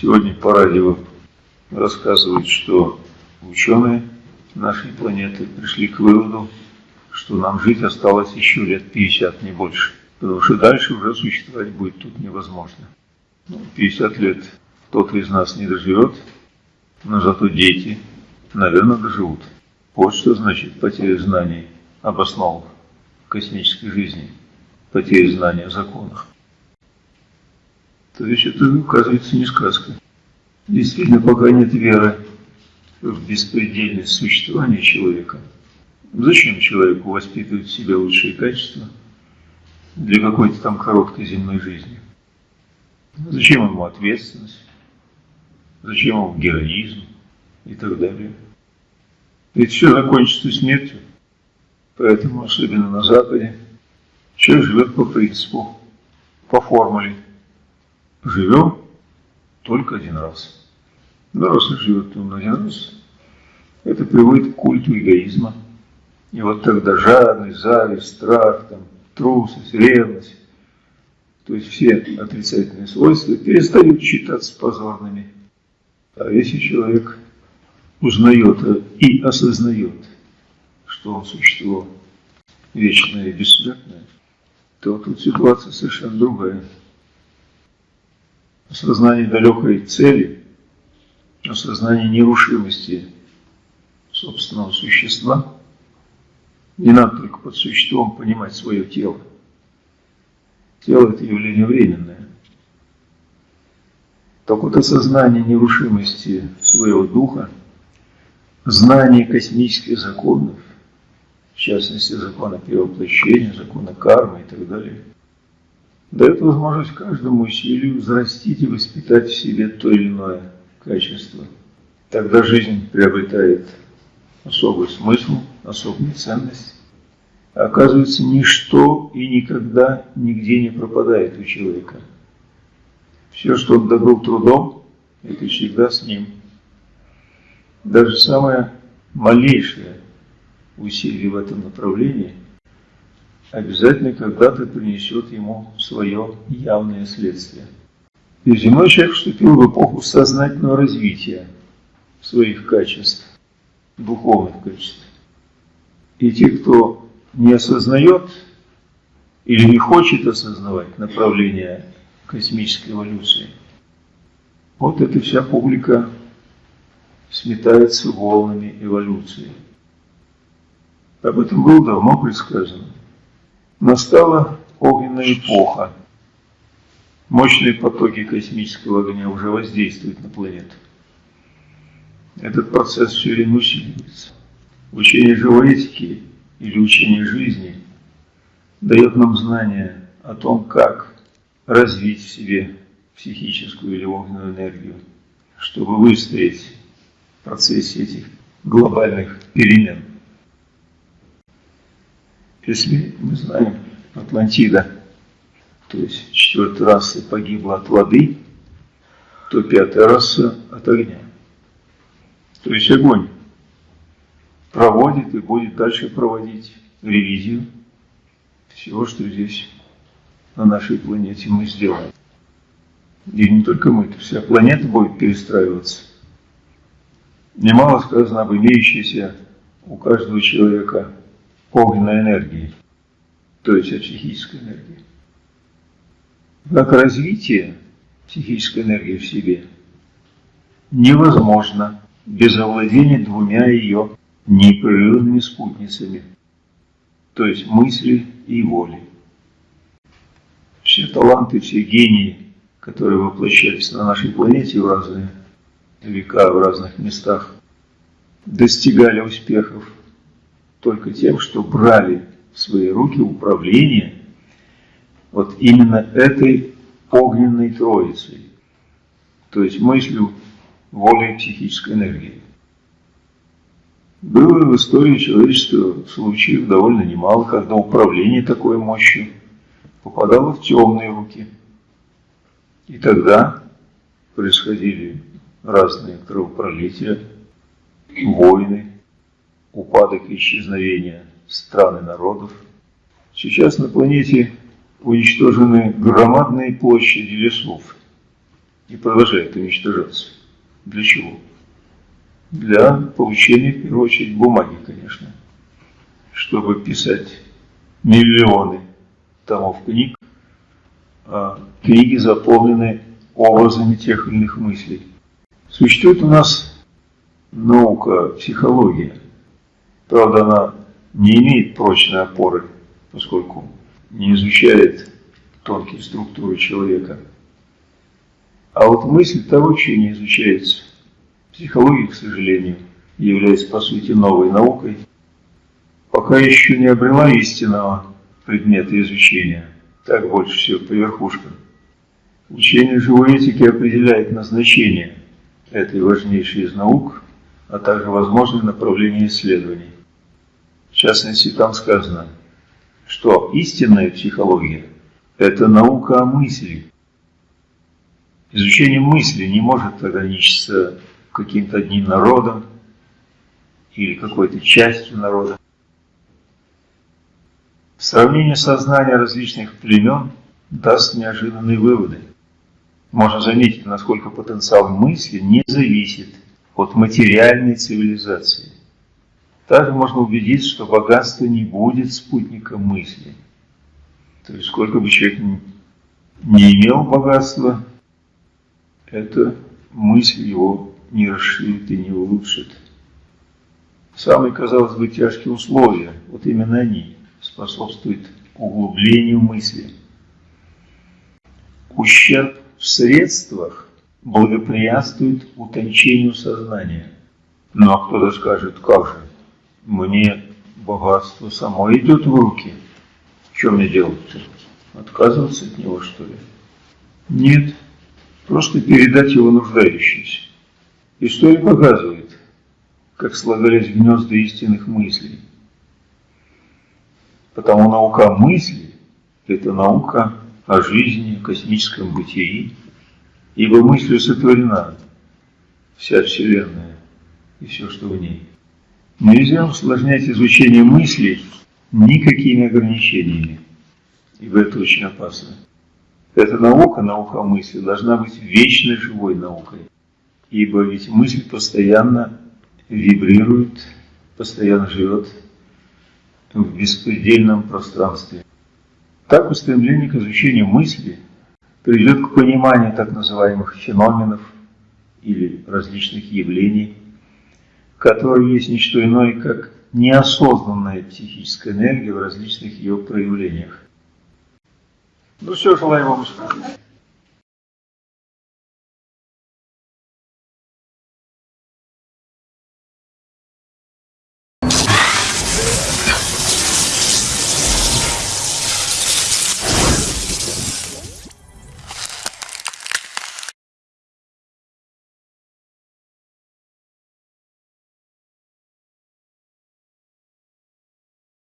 Сегодня по радио рассказывают, что ученые нашей планеты пришли к выводу, что нам жить осталось еще лет 50, не больше. Потому что дальше уже существовать будет тут невозможно. 50 ну, лет кто-то из нас не доживет, но зато дети, наверное, доживут. Вот что значит потеря знаний об основах космической жизни, потеря знаний о законах. То есть это, оказывается, не сказка. Действительно, пока нет веры в беспредельность существования человека, зачем человеку воспитывать в себе лучшие качества для какой-то там короткой земной жизни? Зачем ему ответственность? Зачем ему героизм и так далее? Ведь все закончится смертью. Поэтому, особенно на Западе, человек живет по принципу, по формуле. Живем только один раз. Он живет он один раз, это приводит к культу эгоизма. И вот тогда жадность, зависть, страх, там, трусость, ревность, то есть все отрицательные свойства перестают считаться позорными. А если человек узнает и осознает, что он существо вечное и бессмертное, то тут ситуация совершенно другая. Осознание далекой цели, осознание нерушимости собственного существа, не надо только под существом понимать свое тело. Тело – это явление временное. Так вот осознание нерушимости своего духа – знание космических законов, в частности закона перевоплощения, закона кармы и так далее, дает возможность каждому усилию взрастить и воспитать в себе то или иное качество. Тогда жизнь приобретает особый смысл, особую ценность. Оказывается, ничто и никогда нигде не пропадает у человека. Все, что он добыл трудом, это всегда с ним – даже самое малейшее усилие в этом направлении обязательно когда-то принесет ему свое явное следствие. Земной человек вступил в эпоху сознательного развития своих качеств, духовных качеств. И те, кто не осознает или не хочет осознавать направление космической эволюции, вот эта вся публика сметается волнами эволюции. Об этом было давно предсказано. Настала огненная эпоха. Мощные потоки космического огня уже воздействуют на планету. Этот процесс все время усиливается. Учение живой этики или учение жизни дает нам знание о том, как развить в себе психическую или огненную энергию, чтобы выстоять в процессе этих глобальных перемен. Если мы знаем, Атлантида, то есть четвертая раса погибла от воды, то пятая раса от огня. То есть огонь проводит и будет дальше проводить ревизию всего, что здесь на нашей планете мы сделаем. И не только мы, вся планета будет перестраиваться Немало сказано об имеющейся у каждого человека огненной энергии, то есть о психической энергии. Как развитие психической энергии в себе невозможно без овладения двумя ее непрерывными спутницами, то есть мысли и воли. Все таланты, все гении, которые воплощались на нашей планете в разные века в разных местах достигали успехов только тем, что брали в свои руки управление вот именно этой огненной троицей, то есть мыслью, волей, психической энергией. Было в истории человечества случаев довольно немало, когда управление такой мощью попадало в темные руки. И тогда происходили разные кровопролития, войны, упадок и исчезновение стран и народов. Сейчас на планете уничтожены громадные площади лесов. и продолжает уничтожаться. Для чего? Для получения, в первую очередь, бумаги, конечно. Чтобы писать миллионы томов книг, а книги заполнены образами тех или иных мыслей. Существует у нас наука, психология. Правда, она не имеет прочной опоры, поскольку не изучает тонкие структуры человека. А вот мысль того, что не изучается. Психология, к сожалению, является по сути новой наукой, пока еще не обрела истинного предмета изучения. Так больше всего по верхушкам. Учение живой этики определяет назначение этой важнейшей из наук, а также возможные направления исследований. В частности, там сказано, что истинная психология – это наука о мысли. Изучение мысли не может ограничиться каким-то одним народом или какой-то частью народа. Сравнение сознания различных племен даст неожиданные выводы. Можно заметить, насколько потенциал мысли не зависит от материальной цивилизации. Также можно убедиться, что богатство не будет спутником мысли. То есть, сколько бы человек не имел богатства, эта мысль его не расширит и не улучшит. Самые, казалось бы, тяжкие условия, вот именно они способствуют углублению мысли. Ущерб в средствах благоприятствует утончению сознания. Ну а кто-то скажет, как же, мне богатство само идет в руки. Что мне делать-то? Отказываться от него, что ли? Нет, просто передать его нуждающимся. История показывает, как слагались гнезда истинных мыслей. Потому наука мысли – это наука о жизни, космическом бытии, ибо мыслью сотворена вся Вселенная и все, что в ней. Нельзя усложнять изучение мыслей никакими ограничениями, ибо это очень опасно. Эта наука, наука мысли, должна быть вечно живой наукой, ибо ведь мысль постоянно вибрирует, постоянно живет в беспредельном пространстве. Так устремление к изучению мысли приведет к пониманию так называемых феноменов или различных явлений, которые есть не что иное, как неосознанная психическая энергия в различных ее проявлениях. Ну все, желаю вам успеха.